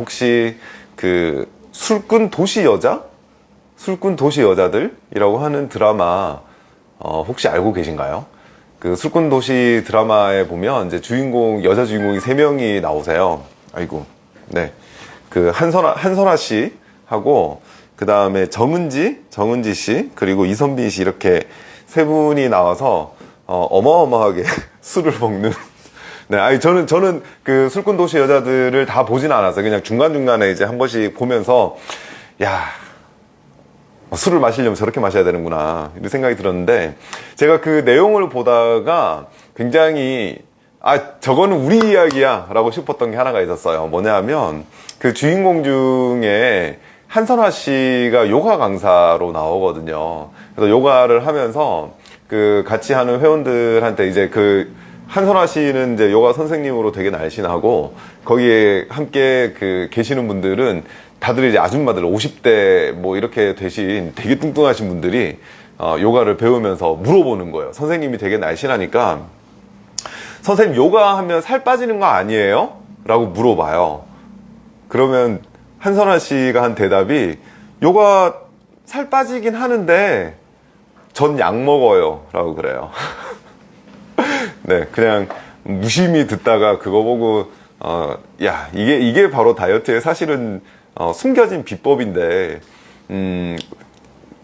혹시 그 술꾼 도시 여자? 술꾼 도시 여자들이라고 하는 드라마 어, 혹시 알고 계신가요? 그 술꾼 도시 드라마에 보면 이제 주인공 여자 주인공이 세 명이 나오세요. 아이고, 네, 그 한선아 한선아 씨 하고 그 다음에 정은지 정은지 씨 그리고 이선빈 씨 이렇게 세 분이 나와서 어, 어마어마하게 술을 먹는 네, 아니 저는 저는 그 술꾼 도시 여자들을 다 보진 않았어요. 그냥 중간 중간에 이제 한 번씩 보면서 야 술을 마시려면 저렇게 마셔야 되는구나 이런 생각이 들었는데 제가 그 내용을 보다가 굉장히 아 저거는 우리 이야기야 라고 싶었던 게 하나가 있었어요 뭐냐면 그 주인공 중에 한선화 씨가 요가 강사로 나오거든요 그래서 요가를 하면서 그 같이 하는 회원들한테 이제 그 한선화 씨는 이제 요가 선생님으로 되게 날씬하고 거기에 함께 그 계시는 분들은 다들 이제 아줌마들 50대 뭐 이렇게 되신 되게 뚱뚱하신 분들이 어, 요가를 배우면서 물어보는 거예요. 선생님이 되게 날씬하니까 선생님 요가 하면 살 빠지는 거 아니에요? 라고 물어봐요. 그러면 한선아 씨가 한 대답이 요가 살 빠지긴 하는데 전 약 먹어요. 라고 그래요. 네, 그냥 무심히 듣다가 그거 보고 어, 야 이게 이게 바로 다이어트의 사실은 어, 숨겨진 비법인데 음,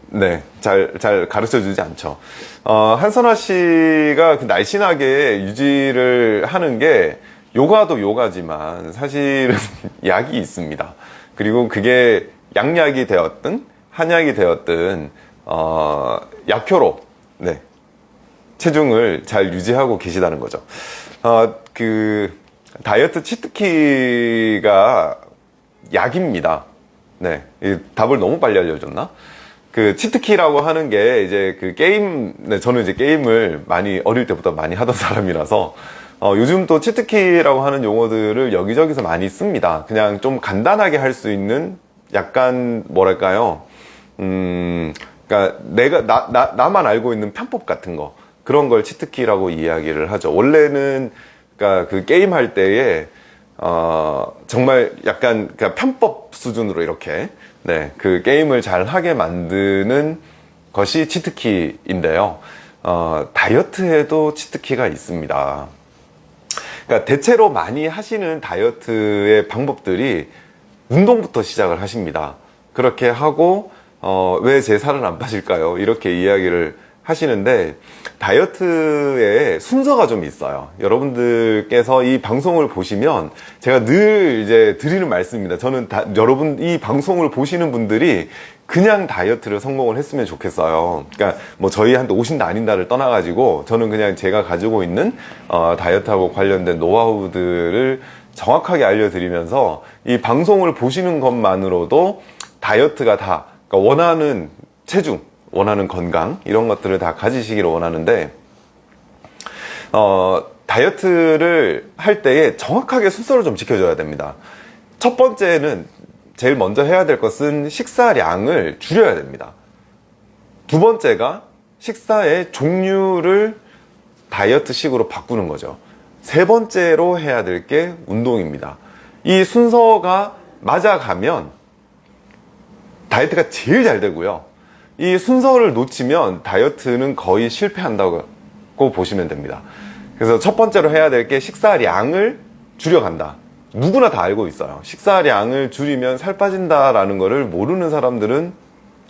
네, 잘, 잘 가르쳐 주지 않죠. 어, 한선아 씨가 그 날씬하게 유지를 하는 게 요가도 요가지만 사실은 약이 있습니다. 그리고 그게 양약이 되었든 한약이 되었든 어, 약효로 네, 체중을 잘 유지하고 계시다는 거죠. 어, 그 다이어트 치트키가 약입니다. 네, 답을 너무 빨리 알려줬나? 그 치트키라고 하는 게 이제 그 게임, 네, 저는 이제 게임을 많이 어릴 때부터 많이 하던 사람이라서 어, 요즘 또 치트키라고 하는 용어들을 여기저기서 많이 씁니다. 그냥 좀 간단하게 할 수 있는 약간 뭐랄까요? 음, 그러니까 내가 나, 나 나만 알고 있는 편법 같은 거. 그런 걸 치트키라고 이야기를 하죠. 원래는 그러니까 그 게임 할 때에 어, 정말 약간 그러니까 편법 수준으로 이렇게 네, 그 게임을 잘 하게 만드는 것이 치트키인데요. 어, 다이어트에도 치트키가 있습니다. 그러니까 대체로 많이 하시는 다이어트의 방법들이 운동부터 시작을 하십니다. 그렇게 하고 어, 왜 제 살은 안 빠질까요? 이렇게 이야기를 하시는데 다이어트에 순서가 좀 있어요. 여러분들께서 이 방송을 보시면 제가 늘 이제 드리는 말씀입니다. 저는 다, 여러분 이 방송을 보시는 분들이 그냥 다이어트를 성공을 했으면 좋겠어요. 그러니까 뭐 저희한테 오신다 아닌다를 떠나 가지고 저는 그냥 제가 가지고 있는 어, 다이어트하고 관련된 노하우들을 정확하게 알려드리면서 이 방송을 보시는 것만으로도 다이어트가 다 그러니까 원하는 체중 원하는 건강 이런 것들을 다 가지시기를 원하는데 어, 다이어트를 할 때에 정확하게 순서를 좀 지켜줘야 됩니다. 첫 번째는 제일 먼저 해야 될 것은 식사량을 줄여야 됩니다. 두 번째가 식사의 종류를 다이어트식으로 바꾸는 거죠. 세 번째로 해야 될 게 운동입니다. 이 순서가 맞아가면 다이어트가 제일 잘 되고요 이 순서를 놓치면 다이어트는 거의 실패한다고 보시면 됩니다. 그래서 첫 번째로 해야 될 게 식사량을 줄여간다. 누구나 다 알고 있어요. 식사량을 줄이면 살 빠진다라는 것을 모르는 사람들은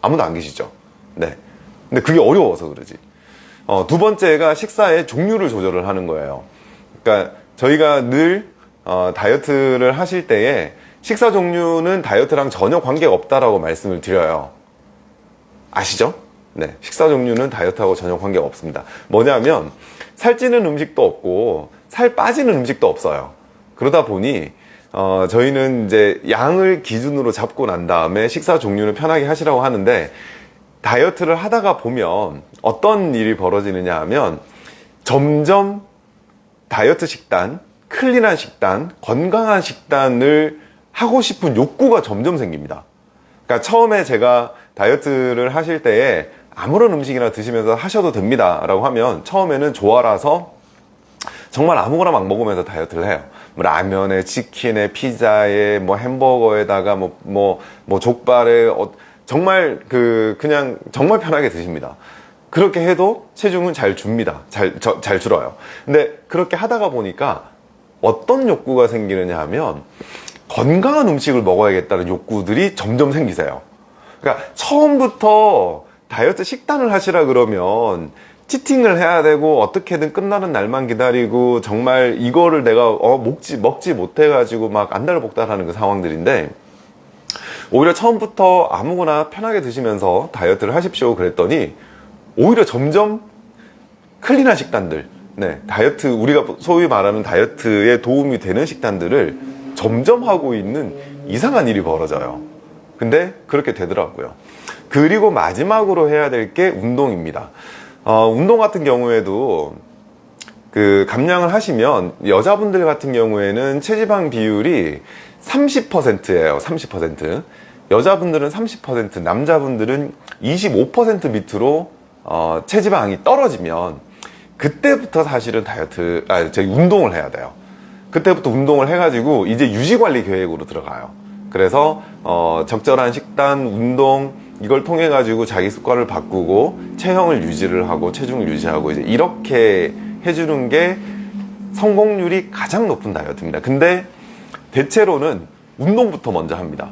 아무도 안 계시죠. 네. 근데 그게 어려워서 그러지. 어, 두 번째가 식사의 종류를 조절을 하는 거예요. 그러니까 저희가 늘 어, 다이어트를 하실 때에 식사 종류는 다이어트랑 전혀 관계가 없다라고 말씀을 드려요 아시죠? 네, 식사 종류는 다이어트하고 전혀 관계가 없습니다. 뭐냐면 살찌는 음식도 없고 살 빠지는 음식도 없어요. 그러다 보니 어, 저희는 이제 양을 기준으로 잡고 난 다음에 식사 종류는 편하게 하시라고 하는데 다이어트를 하다가 보면 어떤 일이 벌어지느냐 하면 점점 다이어트 식단, 클린한 식단, 건강한 식단을 하고 싶은 욕구가 점점 생깁니다 그러니까 처음에 제가 다이어트를 하실 때에 아무런 음식이나 드시면서 하셔도 됩니다 라고 하면 처음에는 좋아라서 정말 아무거나 막 먹으면서 다이어트를 해요 뭐 라면에 치킨에 피자에 뭐 햄버거에다가 뭐뭐 뭐 족발에 어, 정말 그 그냥 정말 편하게 드십니다. 그렇게 해도 체중은 잘 줍니다. 잘, 저, 잘 줄어요. 근데 그렇게 하다가 보니까 어떤 욕구가 생기느냐 하면 건강한 음식을 먹어야겠다는 욕구들이 점점 생기세요. 그러니까 처음부터 다이어트 식단을 하시라 그러면 cheating을 해야 되고 어떻게든 끝나는 날만 기다리고 정말 이거를 내가 어, 먹지 먹지 못해 가지고 막 안달복달하는 그 상황들인데 오히려 처음부터 아무거나 편하게 드시면서 다이어트를 하십시오 그랬더니 오히려 점점 clean한 식단들 네 다이어트 우리가 소위 말하는 다이어트에 도움이 되는 식단들을 점점 하고 있는 이상한 일이 벌어져요. 근데 그렇게 되더라고요. 그리고 마지막으로 해야 될 게 운동입니다. 어, 운동 같은 경우에도 그 감량을 하시면 여자분들 같은 경우에는 체지방 비율이 30%예요 30% 여자분들은 30% 남자분들은 25% 밑으로 어, 체지방이 떨어지면 그때부터 사실은 다이어트 아 저희 운동을 해야 돼요 그때부터 운동을 해가지고 이제 유지관리 계획으로 들어가요. 그래서 어, 적절한 식단 운동 이걸 통해 가지고 자기 습관을 바꾸고 체형을 유지를 하고 체중을 유지하고 이제 이렇게 해주는 게 성공률이 가장 높은 다이어트입니다. 근데 대체로는 운동부터 먼저 합니다.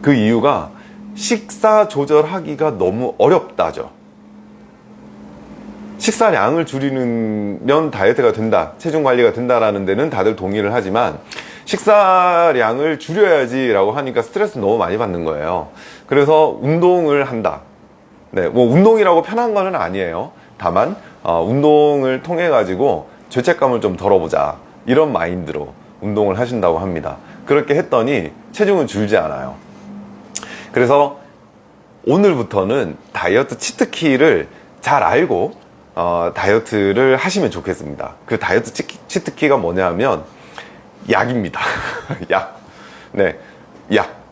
그 이유가 식사 조절하기가 너무 어렵다죠 식사량을 줄이면 다이어트가 된다 체중 관리가 된다라는 데는 다들 동의를 하지만 식사량을 줄여야지 라고 하니까 스트레스 너무 많이 받는 거예요. 그래서 운동을 한다. 네, 뭐 운동이라고 편한 거는 아니에요. 다만 어, 운동을 통해 가지고 죄책감을 좀 덜어보자. 이런 마인드로 운동을 하신다고 합니다. 그렇게 했더니 체중은 줄지 않아요. 그래서 오늘부터는 다이어트 치트키를 잘 알고 어, 다이어트를 하시면 좋겠습니다. 그 다이어트 치트키가 뭐냐 하면 약입니다. 약. 네, 약.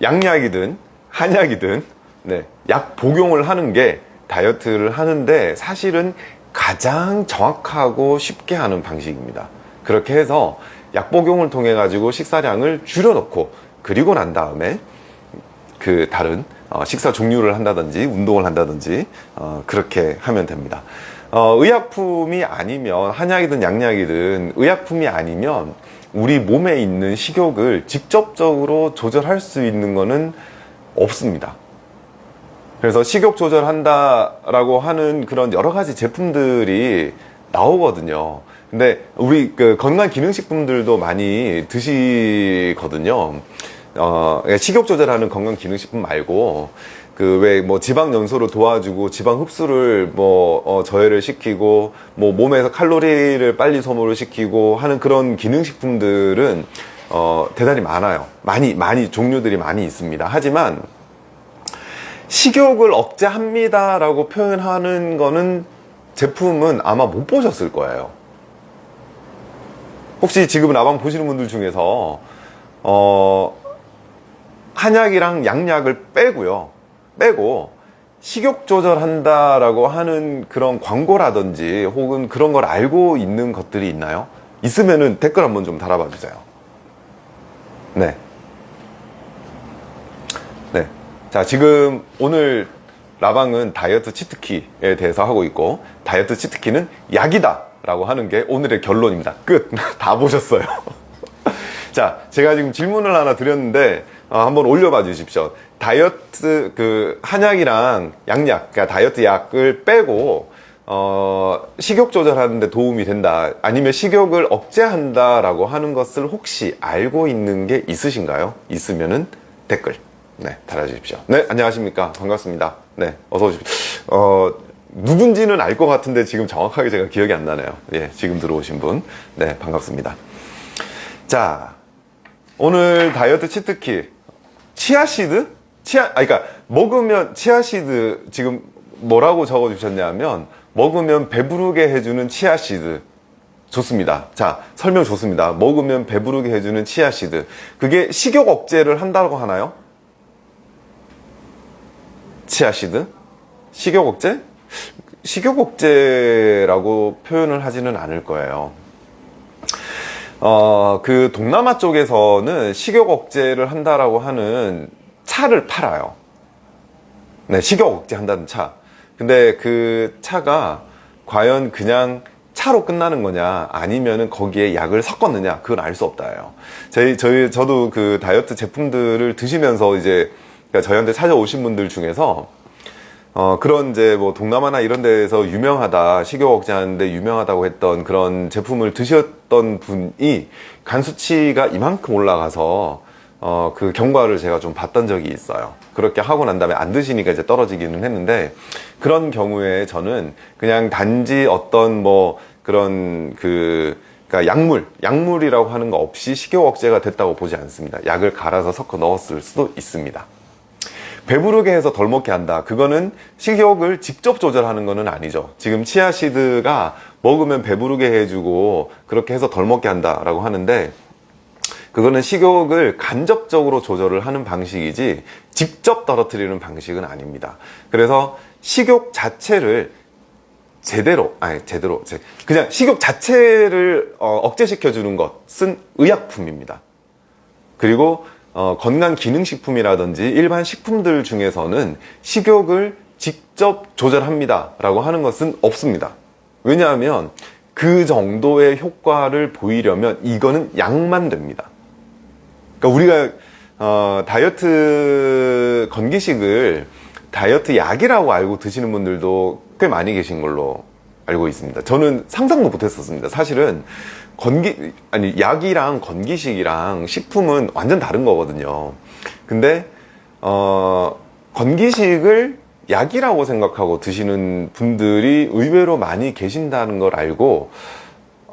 양약이든 한약이든 네, 약 복용을 하는 게 다이어트를 하는데 사실은 가장 정확하고 쉽게 하는 방식입니다. 그렇게 해서 약 복용을 통해 가지고 식사량을 줄여놓고 그리고 난 다음에 그 다른 어, 식사 종류를 한다든지 운동을 한다든지 어, 그렇게 하면 됩니다. 어, 의약품이 아니면 한약이든 양약이든 의약품이 아니면 우리 몸에 있는 식욕을 직접적으로 조절할 수 있는 것은 없습니다. 그래서 식욕 조절한다 라고 하는 그런 여러 가지 제품들이 나오거든요. 근데 우리 그 건강기능식품들도 많이 드시거든요 어, 그러니까 식욕 조절하는 건강기능식품 말고 그 왜 뭐 지방 연소를 도와주고 지방 흡수를 뭐 어, 저해를 시키고 뭐 몸에서 칼로리를 빨리 소모를 시키고 하는 그런 기능식품들은 어, 대단히 많아요. 많이 많이 종류들이 많이 있습니다. 하지만 식욕을 억제합니다 라고 표현하는 거는 제품은 아마 못 보셨을 거예요. 혹시 지금 라방 보시는 분들 중에서 어, 한약이랑 양약을 빼고요 빼고 식욕 조절한다 라고 하는 그런 광고라든지 혹은 그런 걸 알고 있는 것들이 있나요? 있으면은 댓글 한번 좀 달아봐 주세요 네. 네. 자, 지금 오늘 라방은 다이어트 치트키에 대해서 하고 있고, 다이어트 치트키는 약이다! 라고 하는 게 오늘의 결론입니다. 끝! 다 보셨어요. 자, 제가 지금 질문을 하나 드렸는데, 어, 한번 올려봐 주십시오. 다이어트, 그, 한약이랑 양약, 그러니까 다이어트 약을 빼고, 어, 식욕 조절하는데 도움이 된다. 아니면 식욕을 억제한다 라고 하는 것을 혹시 알고 있는 게 있으신가요? 있으면은 댓글, 네, 달아주십시오. 네, 안녕하십니까. 반갑습니다. 네, 어서 오십시오. 어, 누군지는 알 것 같은데 지금 정확하게 제가 기억이 안 나네요. 예, 지금 들어오신 분. 네, 반갑습니다. 자, 오늘 다이어트 치트키 치아시드? 치아, 아, 그러니까 먹으면 치아시드 지금 뭐라고 적어주셨냐면 먹으면 배부르게 해주는 치아시드 좋습니다. 자, 설명 좋습니다. 먹으면 배부르게 해주는 치아시드. 그게 식욕 억제를 한다고 하나요? 치아시드? 식욕 억제? 식욕 억제라고 표현을 하지는 않을 거예요. 어, 그 동남아 쪽에서는 식욕 억제를 한다라고 하는 차를 팔아요. 네, 식욕 억제 한다는 차. 근데 그 차가 과연 그냥 차로 끝나는 거냐 아니면은 거기에 약을 섞었느냐 그건 알 수 없다예요. 저희 저희 저도 그 다이어트 제품들을 드시면서 이제 그러니까 저희한테 찾아오신 분들 중에서 어 그런 이제 뭐 동남아나 이런 데에서 유명하다 식욕 억제하는데 유명하다고 했던 그런 제품을 드셨던 분이 간 수치가 이만큼 올라가서 어 그 경과를 제가 좀 봤던 적이 있어요. 그렇게 하고 난 다음에 안 드시니까 이제 떨어지기는 했는데 그런 경우에 저는 그냥 단지 어떤 뭐 그런 그 그러니까 약물, 약물이라고 하는 거 없이 식욕 억제가 됐다고 보지 않습니다. 약을 갈아서 섞어 넣었을 수도 있습니다. 배부르게 해서 덜 먹게 한다. 그거는 식욕을 직접 조절하는 거는 아니죠. 지금 치아시드가 먹으면 배부르게 해주고 그렇게 해서 덜 먹게 한다 라고 하는데 그거는 식욕을 간접적으로 조절을 하는 방식이지 직접 떨어뜨리는 방식은 아닙니다. 그래서 식욕 자체를 제대로 아니 제대로 그냥 식욕 자체를 어, 억제시켜 주는 것은 의약품입니다. 그리고 어, 건강 기능식품이라든지 일반 식품들 중에서는 식욕을 직접 조절합니다 라고 하는 것은 없습니다. 왜냐하면 그 정도의 효과를 보이려면 이거는 약만 됩니다. 그러니까 우리가 어, 다이어트 건기식을 다이어트 약이라고 알고 드시는 분들도 꽤 많이 계신 걸로 알고 있습니다. 저는 상상도 못했었습니다. 사실은 건기 아니 약이랑 건기식이랑 식품은 완전 다른 거거든요. 근데 어, 건기식을 약이라고 생각하고 드시는 분들이 의외로 많이 계신다는 걸 알고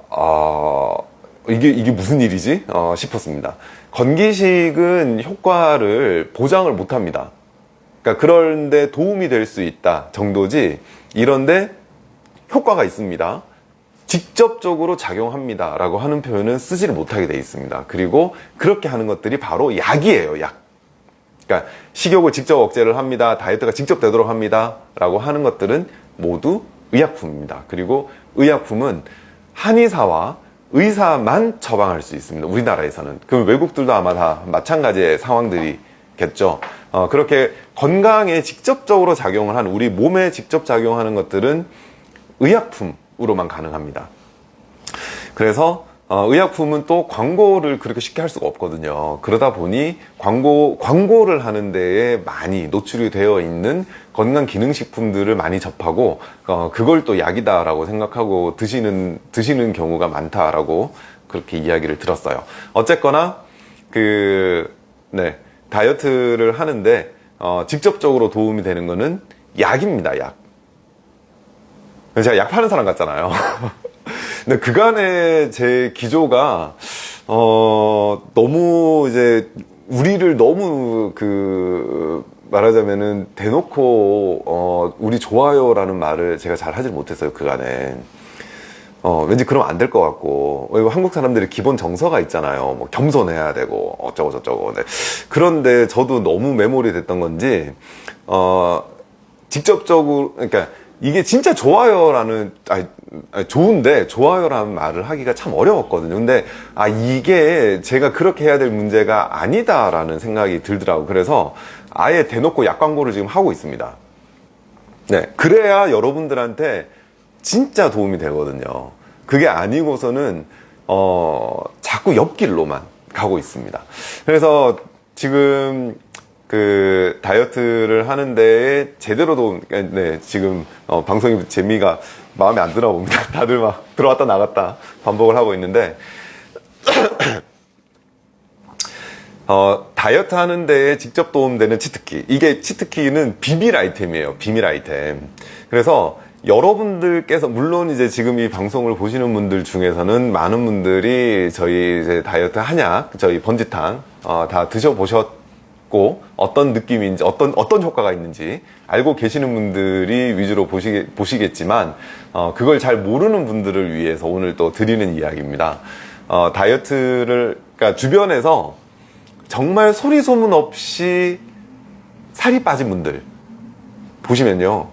어, 이게 이게 무슨 일이지 어, 싶었습니다. 건기식은 효과를 보장을 못합니다. 그러니까 그런데 도움이 될 수 있다 정도지 이런데 효과가 있습니다. 직접적으로 작용합니다 라고 하는 표현은 쓰지를 못하게 되어 있습니다. 그리고 그렇게 하는 것들이 바로 약이에요. 약. 그러니까 식욕을 직접 억제를 합니다. 다이어트가 직접 되도록 합니다. 라고 하는 것들은 모두 의약품입니다. 그리고 의약품은 한의사와 의사만 처방할 수 있습니다. 우리나라에서는. 그럼 외국들도 아마 다 마찬가지의 상황들이겠죠. 어, 그렇게 건강에 직접적으로 작용을 하는 우리 몸에 직접 작용하는 것들은 의약품 으로만 가능합니다. 그래서 어, 의약품은 또 광고를 그렇게 쉽게 할 수가 없거든요. 그러다 보니 광고, 광고를 하는 데에 많이 노출이 되어 있는 건강 기능식품들을 많이 접하고, 어, 그걸 또 약이다 라고 생각하고 드시는, 드시는 경우가 많다라고 그렇게 이야기를 들었어요. 어쨌거나, 그, 네, 다이어트를 하는데, 어, 직접적으로 도움이 되는 거는 약입니다, 약. 제가 약 파는 사람 같잖아요. 근데 그간의 제 기조가 어 너무 이제 우리를 너무 그 말하자면은 대놓고 어 우리 좋아요 라는 말을 제가 잘 하질 못했어요 그간에 어 왠지 그러면 안 될 것 같고 한국 사람들이 기본 정서가 있잖아요 뭐 겸손해야 되고 어쩌고 저쩌고 네. 그런데 저도 너무 메모리 됐던 건지 어 직접적으로 그러니까 이게 진짜 좋아요라는 아니, 아니, 좋은데 좋아요라는 말을 하기가 참 어려웠거든요. 근데 아 이게 제가 그렇게 해야 될 문제가 아니다 라는 생각이 들더라고. 그래서 아예 대놓고 약 광고를 지금 하고 있습니다. 네 그래야 여러분들한테 진짜 도움이 되거든요. 그게 아니고서는 어 자꾸 옆길로만 가고 있습니다. 그래서 지금 그 다이어트를 하는데 제대로도 네 지금 어, 방송이 재미가 마음에 안 드나 봅니다. 다들 막 들어왔다 나갔다 반복을 하고 있는데 어, 다이어트 하는 데에 직접 도움되는 치트키. 이게 치트키는 비밀 아이템이에요 비밀 아이템. 그래서 여러분들께서 물론 이제 지금 이 방송을 보시는 분들 중에서는 많은 분들이 저희 이제 다이어트 한약 저희 번지탕 어, 다 드셔보셨 고 어떤 느낌인지 어떤 어떤 효과가 있는지 알고 계시는 분들이 위주로 보시, 보시겠지만 어, 그걸 잘 모르는 분들을 위해서 오늘 또 드리는 이야기입니다 어, 다이어트를 그러니까 주변에서 정말 소리 소문 없이 살이 빠진 분들 보시면요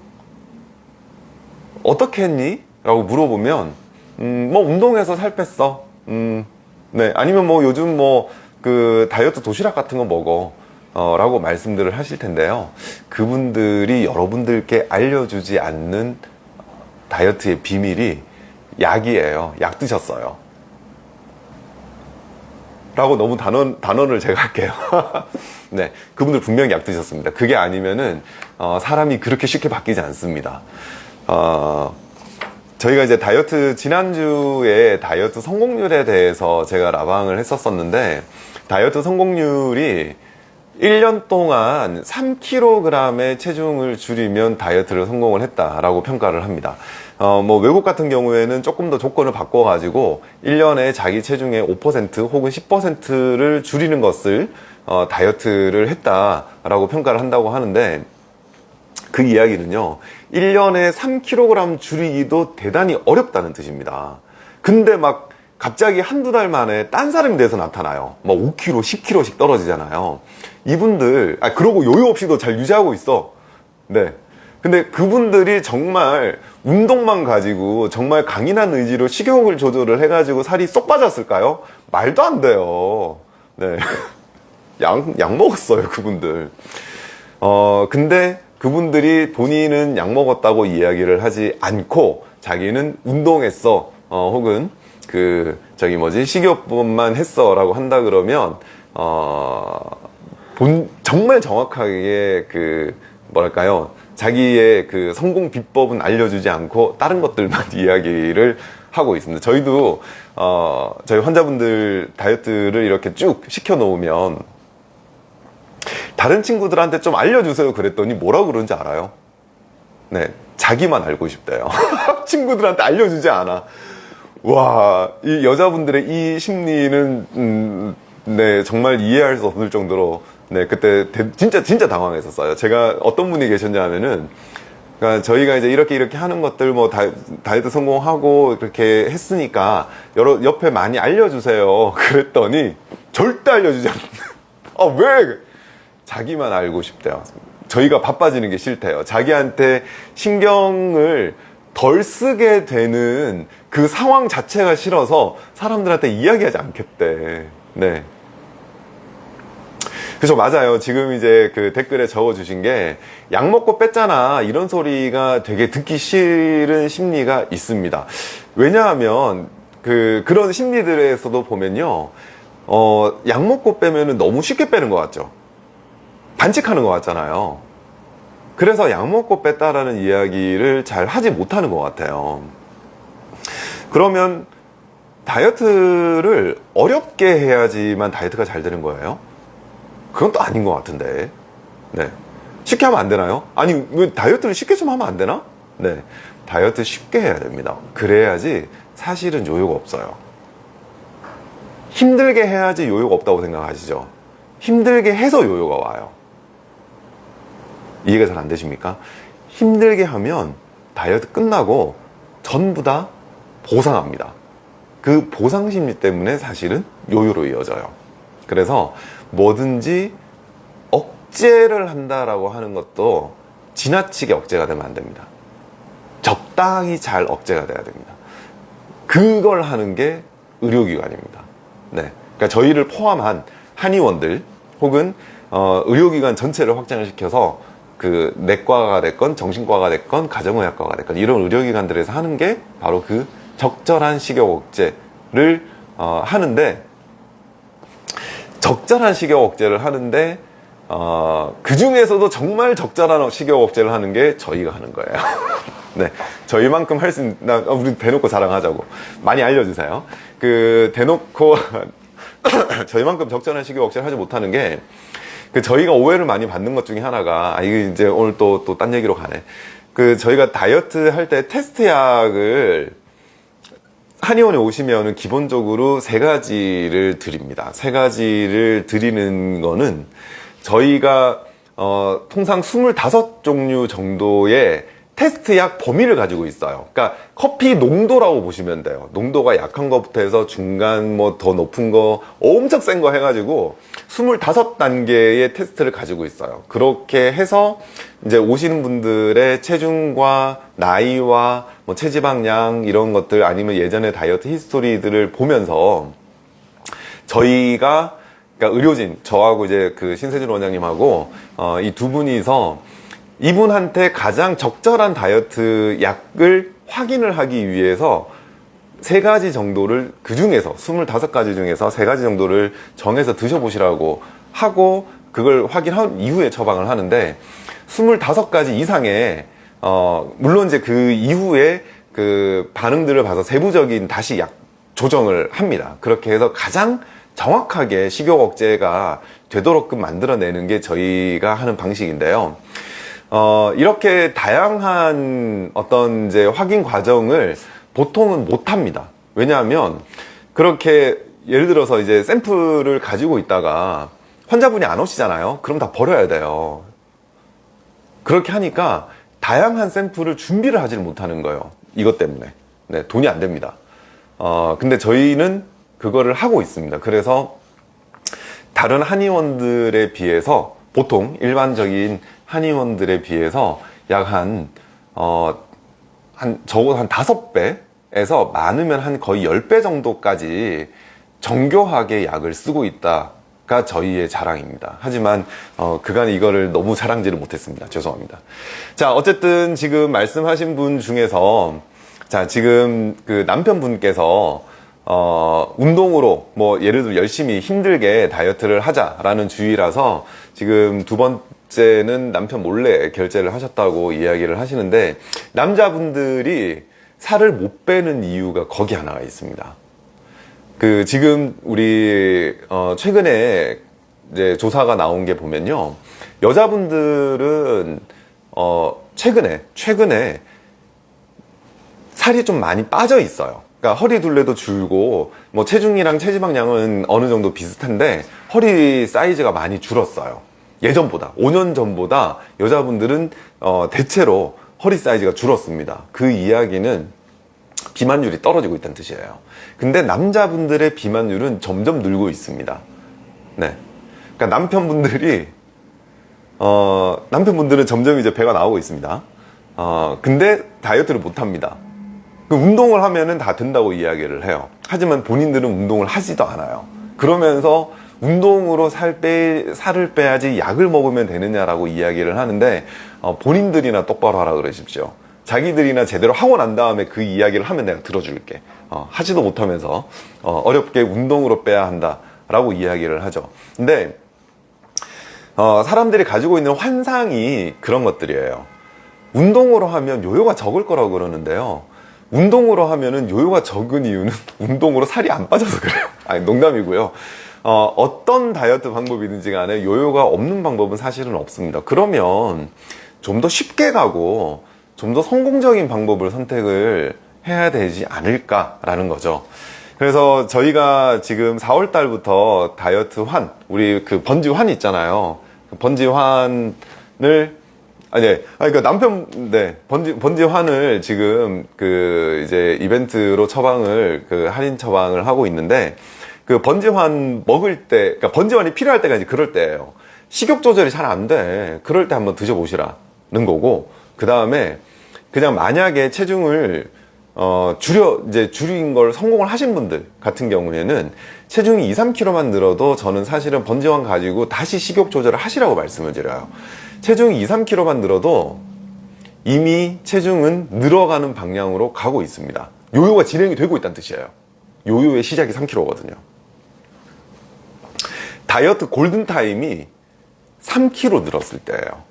어떻게 했니? 라고 물어보면 음, 뭐 운동해서 살 뺐어 음, 네, 아니면 뭐 요즘 뭐 그 다이어트 도시락 같은 거 먹어. 어, 라고 말씀들을 하실 텐데요. 그분들이 여러분들께 알려주지 않는 다이어트의 비밀이 약이에요. 약 드셨어요. 라고 너무 단언, 단언을 제가 할게요. 네. 그분들 분명히 약 드셨습니다. 그게 아니면은, 어, 사람이 그렇게 쉽게 바뀌지 않습니다. 어, 저희가 이제 다이어트, 지난주에 다이어트 성공률에 대해서 제가 라방을 했었었는데, 다이어트 성공률이 1년 동안 3kg의 체중을 줄이면 다이어트를 성공을 했다라고 평가를 합니다. 어, 뭐 외국 같은 경우에는 조금 더 조건을 바꿔가지고 1년에 자기 체중의 5% 혹은 10%를 줄이는 것을 어, 다이어트를 했다라고 평가를 한다고 하는데 그 이야기는요 1년에 3kg 줄이기도 대단히 어렵다는 뜻입니다. 근데 막 갑자기 한두 달 만에 딴 사람이 돼서 나타나요. 막 5kg, 10kg씩 떨어지잖아요. 이분들, 아, 그러고 요요 없이도 잘 유지하고 있어. 네. 근데 그분들이 정말 운동만 가지고 정말 강인한 의지로 식욕을 조절을 해가지고 살이 쏙 빠졌을까요? 말도 안 돼요. 네. 약, 약 먹었어요, 그분들. 어, 근데 그분들이 본인은 약 먹었다고 이야기를 하지 않고 자기는 운동했어. 어, 혹은 그, 저기 뭐지, 식이요법만 했어. 라고 한다 그러면, 어, 본, 정말 정확하게 그, 뭐랄까요. 자기의 그 성공 비법은 알려주지 않고 다른 것들만 이야기를 하고 있습니다. 저희도, 어, 저희 환자분들 다이어트를 이렇게 쭉 시켜 놓으면 다른 친구들한테 좀 알려주세요 그랬더니 뭐라 그러는지 알아요? 네, 자기만 알고 싶대요. 친구들한테 알려주지 않아. 와, 이 여자분들의 이 심리는, 음, 네, 정말 이해할 수 없을 정도로, 네, 그때 대- 진짜, 진짜 당황했었어요. 제가 어떤 분이 계셨냐면은, 그러니까 저희가 이제 이렇게 이렇게 하는 것들 뭐 다, 다이어트 성공하고 그렇게 했으니까 여러 옆에 많이 알려주세요. 그랬더니 절대 알려주지 않는. 아 왜? 자기만 알고 싶대요. 저희가 바빠지는 게 싫대요. 자기한테 신경을 덜 쓰게 되는 그 상황 자체가 싫어서 사람들한테 이야기하지 않겠대. 네. 그죠 맞아요. 지금 이제 그 댓글에 적어주신 게 약 먹고 뺐잖아. 이런 소리가 되게 듣기 싫은 심리가 있습니다. 왜냐하면 그 그런 심리들에서도 보면요. 어 약 먹고 빼면은 너무 쉽게 빼는 것 같죠. 반칙하는 것 같잖아요. 그래서 약 먹고 뺐다라는 이야기를 잘 하지 못하는 것 같아요. 그러면 다이어트를 어렵게 해야지만 다이어트가 잘 되는 거예요? 그건 또 아닌 것 같은데. 네. 쉽게 하면 안 되나요? 아니, 왜 다이어트를 쉽게 좀 하면 안 되나? 네. 다이어트 쉽게 해야 됩니다. 그래야지 사실은 요요가 없어요. 힘들게 해야지 요요가 없다고 생각하시죠? 힘들게 해서 요요가 와요. 이해가 잘 안 되십니까? 힘들게 하면 다이어트 끝나고 전부 다 보상합니다. 그 보상 심리 때문에 사실은 요요로 이어져요. 그래서 뭐든지 억제를 한다라고 하는 것도 지나치게 억제가 되면 안 됩니다. 적당히 잘 억제가 돼야 됩니다. 그걸 하는 게 의료기관입니다. 네. 그러니까 저희를 포함한 한의원들 혹은 어, 의료기관 전체를 확장을 시켜서 그 내과가 됐건 정신과가 됐건 가정의학과가 됐건 이런 의료기관들에서 하는 게 바로 그 적절한 식욕 억제를 어, 하는데 적절한 식욕 억제를 하는데 어, 그 중에서도 정말 적절한 식욕 억제를 하는 게 저희가 하는 거예요. 네, 저희만큼 할 수 있는 나 어, 우리 대놓고 자랑하자고 많이 알려주세요. 그 대놓고 저희만큼 적절한 식욕 억제를 하지 못하는 게 그 저희가 오해를 많이 받는 것 중에 하나가 아 이게 이제 오늘 또 또 딴 얘기로 가네. 그 저희가 다이어트 할 때 테스트 약을 한의원에 오시면은 기본적으로 세 가지를 드립니다. 세 가지를 드리는 거는 저희가 어, 통상 25종류 정도의 테스트 약 범위를 가지고 있어요. 그러니까 커피 농도라고 보시면 돼요. 농도가 약한 것부터 해서 중간 뭐 더 높은 거 엄청 센 거 해가지고 25단계의 테스트를 가지고 있어요. 그렇게 해서 이제 오시는 분들의 체중과 나이와 뭐 체지방량 이런 것들 아니면 예전에 다이어트 히스토리들을 보면서 저희가 그러니까 의료진 저하고 이제 그 신세준 원장님하고 어, 이 두 분이서 이분한테 가장 적절한 다이어트 약을 확인을 하기 위해서 세 가지 정도를 그 중에서 25가지 중에서 세 가지 정도를 정해서 드셔보시라고 하고 그걸 확인한 이후에 처방을 하는데 25가지 이상의 어 물론 이제 그 이후에 그 반응들을 봐서 세부적인 다시 약 조정을 합니다. 그렇게 해서 가장 정확하게 식욕 억제가 되도록끔 만들어내는 게 저희가 하는 방식인데요. 어, 이렇게 다양한 어떤 이제 확인 과정을 보통은 못 합니다. 왜냐하면 그렇게 예를 들어서 이제 샘플을 가지고 있다가 환자분이 안 오시잖아요. 그럼 다 버려야 돼요. 그렇게 하니까 다양한 샘플을 준비를 하지를 못하는 거예요. 이것 때문에. 네, 돈이 안 됩니다. 어, 근데 저희는 그거를 하고 있습니다. 그래서 다른 한의원들에 비해서 보통 일반적인 한의원들에 비해서 약 한, 어, 한, 적어도 한 다섯 배에서 많으면 한 거의 열배 정도까지 정교하게 약을 쓰고 있다가 저희의 자랑입니다. 하지만, 어, 그간 이거를 너무 자랑지를 못했습니다. 죄송합니다. 자, 어쨌든 지금 말씀하신 분 중에서, 자, 지금 그 남편분께서 어, 운동으로 뭐 예를 들어 열심히 힘들게 다이어트를 하자라는 주의라서 지금 두 번째는 남편 몰래 결제를 하셨다고 이야기를 하시는데 남자분들이 살을 못 빼는 이유가 거기 하나가 있습니다. 그 지금 우리 어 최근에 이제 조사가 나온 게 보면요. 여자분들은 어 최근에 최근에 살이 좀 많이 빠져 있어요. 그러니까 허리 둘레도 줄고 뭐 체중이랑 체지방량은 어느 정도 비슷한데 허리 사이즈가 많이 줄었어요. 예전보다 5년 전보다 여자분들은 어, 대체로 허리 사이즈가 줄었습니다. 그 이야기는 비만율이 떨어지고 있다는 뜻이에요. 근데 남자분들의 비만율은 점점 늘고 있습니다. 네. 그러니까 남편분들이 어, 남편분들은 점점 이제 배가 나오고 있습니다. 어, 근데 다이어트를 못 합니다. 그 운동을 하면은 다 된다고 이야기를 해요. 하지만 본인들은 운동을 하지도 않아요. 그러면서 운동으로 살 빼, 살을 빼야지 약을 먹으면 되느냐라고 이야기를 하는데 어, 본인들이나 똑바로 하라 그러십시오. 자기들이나 제대로 하고 난 다음에 그 이야기를 하면 내가 들어줄게. 어, 하지도 못하면서 어, 렵게 운동으로 빼야 한다 라고 이야기를 하죠. 근데 어, 사람들이 가지고 있는 환상이 그런 것들이에요. 운동으로 하면 요요가 적을 거라고 그러는데요. 운동으로 하면은 요요가 적은 이유는 운동으로 살이 안 빠져서 그래요. 아니, 농담이고요. 어, 어떤 다이어트 방법이든지 간에 요요가 없는 방법은 사실은 없습니다. 그러면 좀 더 쉽게 가고 좀 더 성공적인 방법을 선택을 해야 되지 않을까 라는 거죠. 그래서 저희가 지금 4월 달부터 다이어트 환, 우리 그 번지 환 있잖아요. 그 번지 환을 아니, 네. 아니, 그러니까 남편, 네. 번지, 번지 환을 지금 그 이제 이벤트로 처방을, 그 할인 처방을 하고 있는데, 그 번지환 먹을 때, 그러니까 번지환이 필요할 때가 이제 그럴 때예요. 식욕 조절이 잘 안 돼. 그럴 때 한번 드셔보시라는 거고, 그 다음에 그냥 만약에 체중을 어, 줄여, 이제 줄인 걸 성공을 하신 분들 같은 경우에는 체중이 2, 3kg만 늘어도 저는 사실은 번지환 가지고 다시 식욕 조절을 하시라고 말씀을 드려요. 체중이 2, 3kg만 늘어도 이미 체중은 늘어가는 방향으로 가고 있습니다. 요요가 진행이 되고 있다는 뜻이에요. 요요의 시작이 3kg거든요. 다이어트 골든타임이 3kg 늘었을 때예요.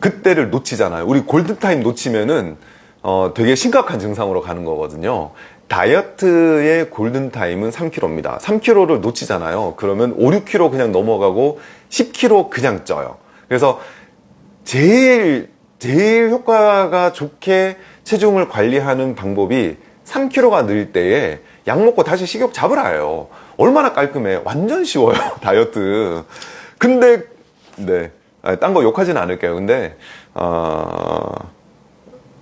그때를 놓치잖아요. 우리 골든타임 놓치면은 어, 되게 심각한 증상으로 가는 거거든요. 다이어트의 골든타임은 3kg입니다. 3kg를 놓치잖아요. 그러면 5, 6kg 그냥 넘어가고 10kg 그냥 쪄요. 그래서 제일 제일 효과가 좋게 체중을 관리하는 방법이 3kg가 늘 때에 약 먹고 다시 식욕 잡으라요. 얼마나 깔끔해. 완전 쉬워요. 다이어트. 근데 네. 딴 거 욕하진 않을게요. 근데 어...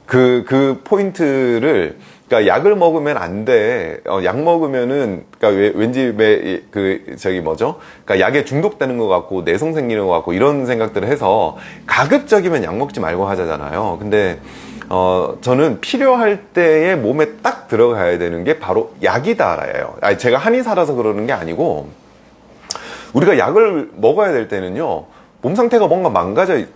그, 그 포인트를, 그러니까 약을 먹으면 안 돼. 어, 약 먹으면은, 그러니까 왠지 왜, 그, 저기 뭐죠? 그러니까 약에 중독되는 것 같고, 내성 생기는 것 같고, 이런 생각들을 해서 가급적이면 약 먹지 말고 하자잖아요. 근데, 어, 저는 필요할 때에 몸에 딱 들어가야 되는 게 바로 약이다라예요. 아니, 제가 한의사라서 그러는 게 아니고, 우리가 약을 먹어야 될 때는요, 몸 상태가 뭔가 망가져, 있-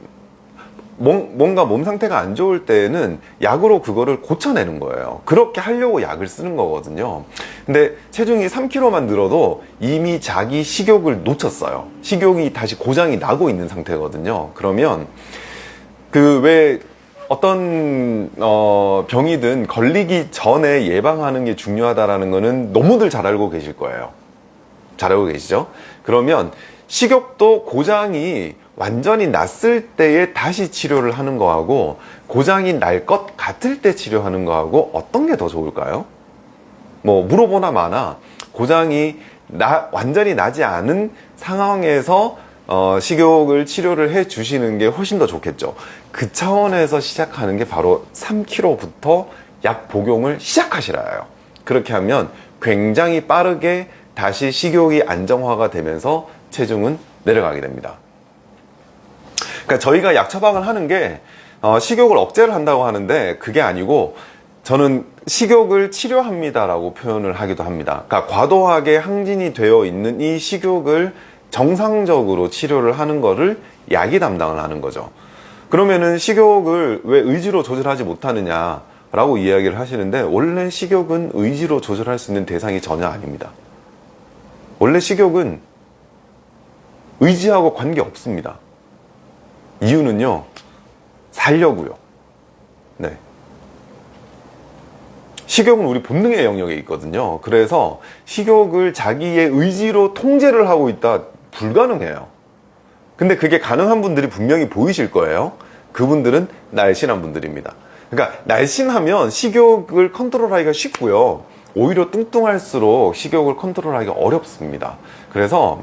뭔- 뭔가 몸 상태가 안 좋을 때는 약으로 그거를 고쳐내는 거예요. 그렇게 하려고 약을 쓰는 거거든요. 근데 체중이 3kg만 늘어도 이미 자기 식욕을 놓쳤어요. 식욕이 다시 고장이 나고 있는 상태거든요. 그러면 그 왜 어떤 어 병이든 걸리기 전에 예방하는 게 중요하다라는 거는 너무들 잘 알고 계실 거예요. 잘 알고 계시죠? 그러면 식욕도 고장이 완전히 났을 때에 다시 치료를 하는 거하고 고장이 날 것 같을 때 치료하는 거하고 어떤 게 더 좋을까요? 뭐 물어보나 마나 고장이 나, 완전히 나지 않은 상황에서 어, 식욕을 치료를 해 주시는 게 훨씬 더 좋겠죠. 그 차원에서 시작하는 게 바로 3kg부터 약 복용을 시작하시라요. 그렇게 하면 굉장히 빠르게 다시 식욕이 안정화가 되면서 체중은 내려가게 됩니다. 그러니까 저희가 약 처방을 하는 게 어, 식욕을 억제를 한다고 하는데 그게 아니고 저는 식욕을 치료합니다 라고 표현을 하기도 합니다. 그러니까 과도하게 항진이 되어 있는 이 식욕을 정상적으로 치료를 하는 거를 약이 담당을 하는 거죠. 그러면은 식욕을 왜 의지로 조절하지 못하느냐 라고 이야기를 하시는데 원래 식욕은 의지로 조절할 수 있는 대상이 전혀 아닙니다. 원래 식욕은 의지하고 관계 없습니다. 이유는요, 살려고요. 네. 식욕은 우리 본능의 영역에 있거든요. 그래서 식욕을 자기의 의지로 통제를 하고 있다 불가능해요. 근데 그게 가능한 분들이 분명히 보이실 거예요. 그분들은 날씬한 분들입니다. 그러니까 날씬하면 식욕을 컨트롤하기가 쉽고요. 오히려 뚱뚱할수록 식욕을 컨트롤하기가 어렵습니다. 그래서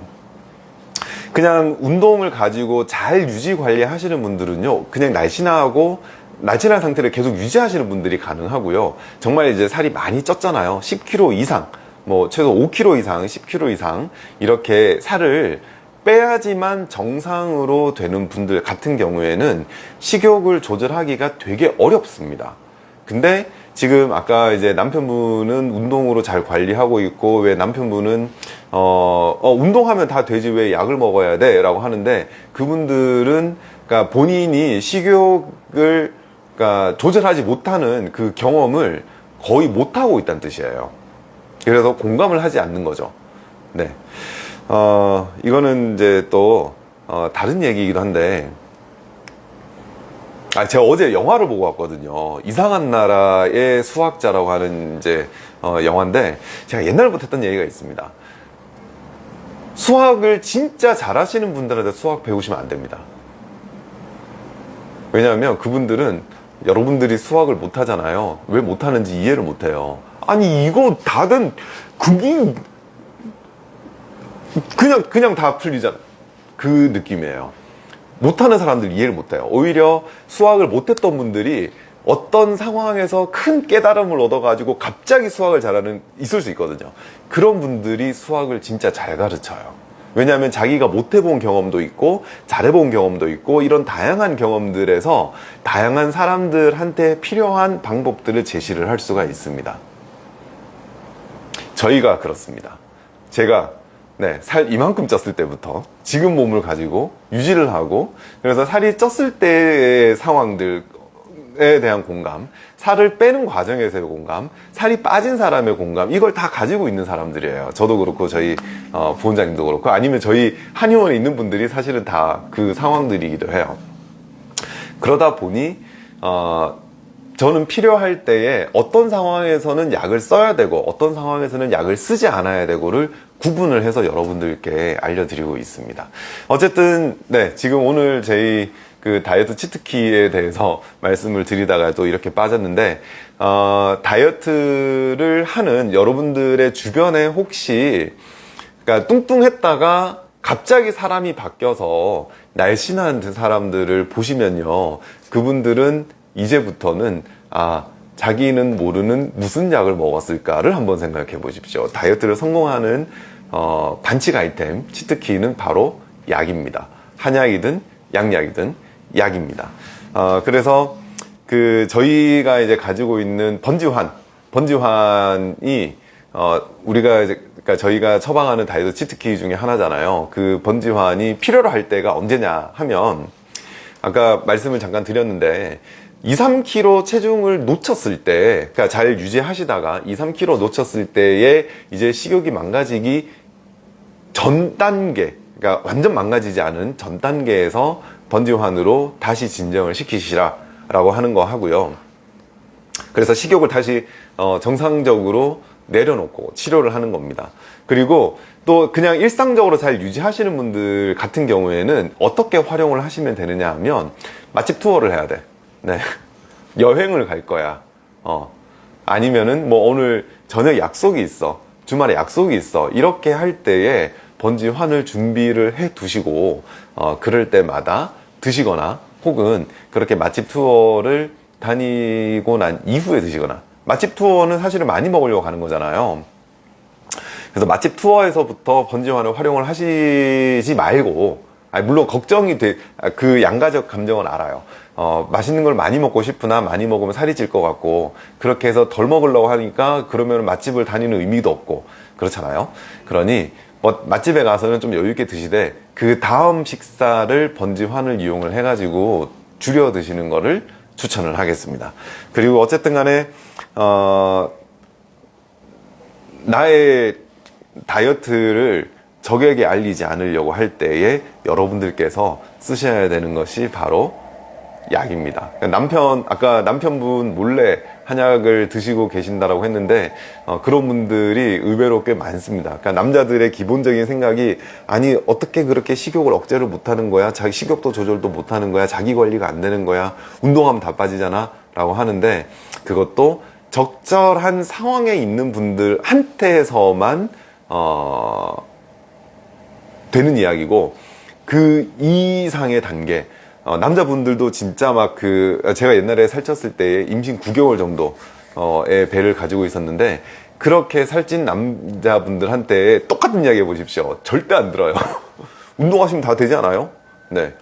그냥 운동을 가지고 잘 유지 관리 하시는 분들은요, 그냥 날씬하고 날씬한 상태를 계속 유지하시는 분들이 가능하고요. 정말 이제 살이 많이 쪘잖아요. 10kg 이상, 뭐 최소 5kg 이상, 10kg 이상 이렇게 살을 빼야지만 정상으로 되는 분들 같은 경우에는 식욕을 조절하기가 되게 어렵습니다. 근데 지금 아까 이제 남편분은 운동으로 잘 관리하고 있고 왜 남편분은 어, 어, 운동하면 다 되지 왜 약을 먹어야 돼? 라고 하는데 그분들은 그러니까 본인이 식욕을 그러니까 조절하지 못하는 그 경험을 거의 못하고 있다는 뜻이에요. 그래서 공감을 하지 않는 거죠. 네. 어, 이거는 이제 또, 어, 다른 얘기이기도 한데, 아, 제가 어제 영화를 보고 왔거든요. 이상한 나라의 수학자라고 하는 이제, 어, 영화인데, 제가 옛날부터 했던 얘기가 있습니다. 수학을 진짜 잘하시는 분들한테 수학 배우시면 안 됩니다. 왜냐하면 그분들은 여러분들이 수학을 못하잖아요. 왜 못하는지 이해를 못해요. 아니, 이거 다든, 그게, 그냥, 그냥 다 풀리잖아. 그 느낌이에요. 못하는 사람들 이해를 못해요. 오히려 수학을 못했던 분들이 어떤 상황에서 큰 깨달음을 얻어가지고 갑자기 수학을 잘하는, 있을 수 있거든요. 그런 분들이 수학을 진짜 잘 가르쳐요. 왜냐하면 자기가 못 해본 경험도 있고 잘해본 경험도 있고 이런 다양한 경험들에서 다양한 사람들한테 필요한 방법들을 제시를 할 수가 있습니다. 저희가 그렇습니다. 제가 네, 살 이만큼 쪘을 때부터 지금 몸을 가지고 유지를 하고 그래서 살이 쪘을 때의 상황들 에 대한 공감, 살을 빼는 과정에서의 공감, 살이 빠진 사람의 공감 이걸 다 가지고 있는 사람들이에요. 저도 그렇고 저희 어, 부원장님도 그렇고 아니면 저희 한의원에 있는 분들이 사실은 다 그 상황들이기도 해요. 그러다 보니 어, 저는 필요할 때에 어떤 상황에서는 약을 써야 되고 어떤 상황에서는 약을 쓰지 않아야 되고를 구분을 해서 여러분들께 알려드리고 있습니다. 어쨌든 네 지금 오늘 저희 그 다이어트 치트키에 대해서 말씀을 드리다가 또 이렇게 빠졌는데 어, 다이어트를 하는 여러분들의 주변에 혹시 그러니까 뚱뚱했다가 갑자기 사람이 바뀌어서 날씬한 사람들을 보시면요 그분들은 이제부터는 아 자기는 모르는 무슨 약을 먹었을까를 한번 생각해 보십시오. 다이어트를 성공하는 어, 반칙 아이템 치트키는 바로 약입니다. 한약이든 양약이든 약입니다. 어, 그래서 그 저희가 이제 가지고 있는 번지환, 번지환이 어 우리가 이제 그러니까 저희가 처방하는 다이어트 치트키 중에 하나잖아요. 그 번지환이 필요로 할 때가 언제냐 하면 아까 말씀을 잠깐 드렸는데 2, 3kg 체중을 놓쳤을 때, 그러니까 잘 유지하시다가 2, 3kg 놓쳤을 때에 이제 식욕이 망가지기 전 단계, 그러니까 완전 망가지지 않은 전 단계에서 번지환으로 다시 진정을 시키시라 라고 하는 거 하고요. 그래서 식욕을 다시 어, 정상적으로 내려놓고 치료를 하는 겁니다. 그리고 또 그냥 일상적으로 잘 유지하시는 분들 같은 경우에는 어떻게 활용을 하시면 되느냐 하면 맛집 투어를 해야 돼. 네. 여행을 갈 거야. 어. 아니면은 뭐 오늘 저녁 약속이 있어. 주말에 약속이 있어. 이렇게 할 때에 번지환을 준비를 해 두시고 어, 그럴 때마다 드시거나 혹은 그렇게 맛집 투어를 다니고 난 이후에 드시거나 맛집 투어는 사실은 많이 먹으려고 가는 거잖아요. 그래서 맛집 투어에서부터 번지환을 활용을 하시지 말고 아니, 물론 걱정이 돼, 그 양가적 감정은 알아요. 어, 맛있는 걸 많이 먹고 싶으나 많이 먹으면 살이 찔 것 같고, 그렇게 해서 덜 먹으려고 하니까 그러면 맛집을 다니는 의미도 없고, 그렇잖아요. 그러니, 뭐, 맛집에 가서는 좀 여유있게 드시되, 그 다음 식사를 번지환을 이용을 해가지고 줄여 드시는 거를 추천을 하겠습니다. 그리고 어쨌든 간에, 어, 나의 다이어트를 적에게 알리지 않으려고 할 때에 여러분들께서 쓰셔야 되는 것이 바로 약입니다. 남편, 아까 남편분 몰래 한약을 드시고 계신다라고 했는데, 어, 그런 분들이 의외로 꽤 많습니다. 그러니까 남자들의 기본적인 생각이, 아니, 어떻게 그렇게 식욕을 억제를 못 하는 거야? 자기 식욕도 조절도 못 하는 거야? 자기 관리가 안 되는 거야? 운동하면 다 빠지잖아? 라고 하는데, 그것도 적절한 상황에 있는 분들한테서만, 어, 되는 이야기고 그 이상의 단계 어, 남자분들도 진짜 막 그 제가 옛날에 살쪘을 때 임신 9개월 정도의 배를 가지고 있었는데 그렇게 살찐 남자분들한테 똑같은 이야기 해보십시오 절대 안 들어요 운동하시면 다 되지 않아요? 네.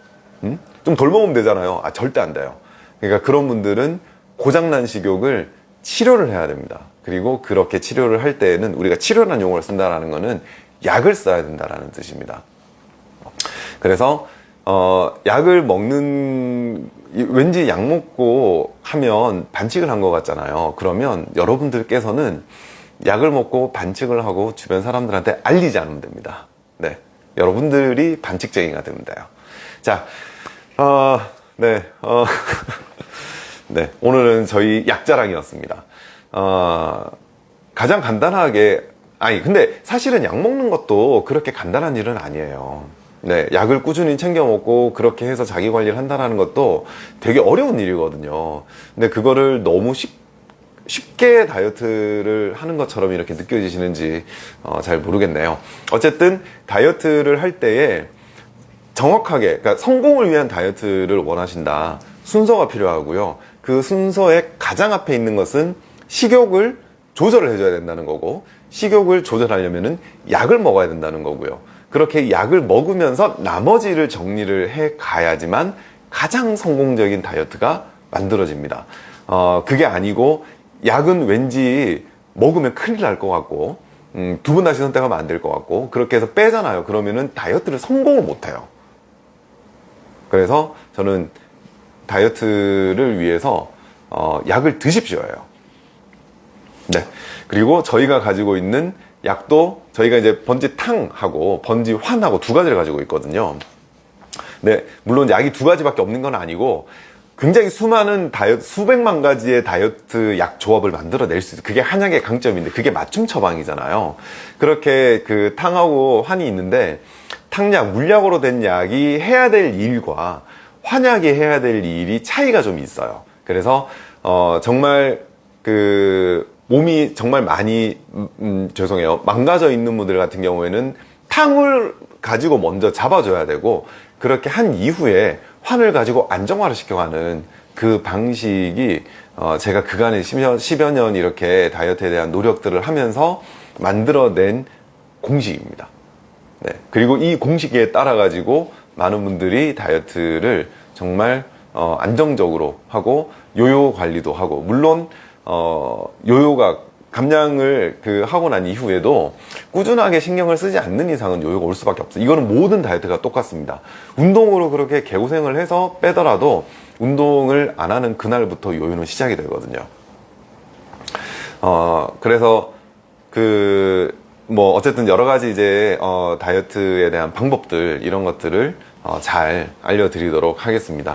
음? 좀덜 먹으면 되잖아요 아 절대 안 돼요 그러니까 그런 분들은 고장난 식욕을 치료를 해야 됩니다 그리고 그렇게 치료를 할 때에는 우리가 치료라는 용어를 쓴다는 것은 약을 써야 된다는 뜻입니다. 그래서 어, 약을 먹는 왠지 약 먹고 하면 반칙을 한 것 같잖아요. 그러면 여러분들께서는 약을 먹고 반칙을 하고 주변 사람들한테 알리지 않으면 됩니다. 네, 여러분들이 반칙쟁이가 돼요. 자, 어, 네, 어, 네, 오늘은 저희 약자랑이었습니다. 어, 가장 간단하게 아니 근데 사실은 약 먹는 것도 그렇게 간단한 일은 아니에요 네, 약을 꾸준히 챙겨 먹고 그렇게 해서 자기 관리를 한다는 것도 되게 어려운 일이거든요. 근데 그거를 너무 쉽, 쉽게 다이어트를 하는 것처럼 이렇게 느껴지시는지 어, 잘 모르겠네요. 어쨌든 다이어트를 할 때에 정확하게 그러니까 성공을 위한 다이어트를 원하신다. 순서가 필요하고요. 그 순서의 가장 앞에 있는 것은 식욕을 조절을 해줘야 된다는 거고 식욕을 조절하려면 약을 먹어야 된다는 거고요 그렇게 약을 먹으면서 나머지를 정리를 해 가야지만 가장 성공적인 다이어트가 만들어집니다. 어, 그게 아니고 약은 왠지 먹으면 큰일 날 것 같고 음, 두번 다시 선택하면 안 될 것 같고 그렇게 해서 빼잖아요. 그러면은 다이어트를 성공을 못해요. 그래서 저는 다이어트를 위해서 어, 약을 드십시오예요. 네. 그리고 저희가 가지고 있는 약도 저희가 이제 번지탕하고 번지환하고 두 가지를 가지고 있거든요. 네, 물론 약이 두 가지밖에 없는 건 아니고 굉장히 수많은 다이어트, 수백만 가지의 다이어트 약 조합을 만들어낼 수 있어요. 그게 한약의 강점인데 그게 맞춤 처방이잖아요. 그렇게 그 탕하고 환이 있는데 탕약, 물약으로 된 약이 해야 될 일과 환약이 해야 될 일이 차이가 좀 있어요. 그래서 어, 정말 그 몸이 정말 많이 음, 음, 죄송해요 망가져 있는 분들 같은 경우에는 탕을 가지고 먼저 잡아줘야 되고 그렇게 한 이후에 환을 가지고 안정화를 시켜가는 그 방식이 어 제가 그간에 10여, 10여 년 이렇게 다이어트에 대한 노력들을 하면서 만들어낸 공식입니다 네. 그리고 이 공식에 따라 가지고 많은 분들이 다이어트를 정말 어, 안정적으로 하고 요요 관리도 하고 물론 어, 요요가 감량을 그 하고 난 이후에도 꾸준하게 신경을 쓰지 않는 이상은 요요가 올 수밖에 없어요. 이거는 모든 다이어트가 똑같습니다. 운동으로 그렇게 개고생을 해서 빼더라도 운동을 안 하는 그날부터 요요는 시작이 되거든요. 어, 그래서 그, 뭐, 어쨌든 여러 가지 이제, 어, 다이어트에 대한 방법들, 이런 것들을 어, 잘 알려드리도록 하겠습니다.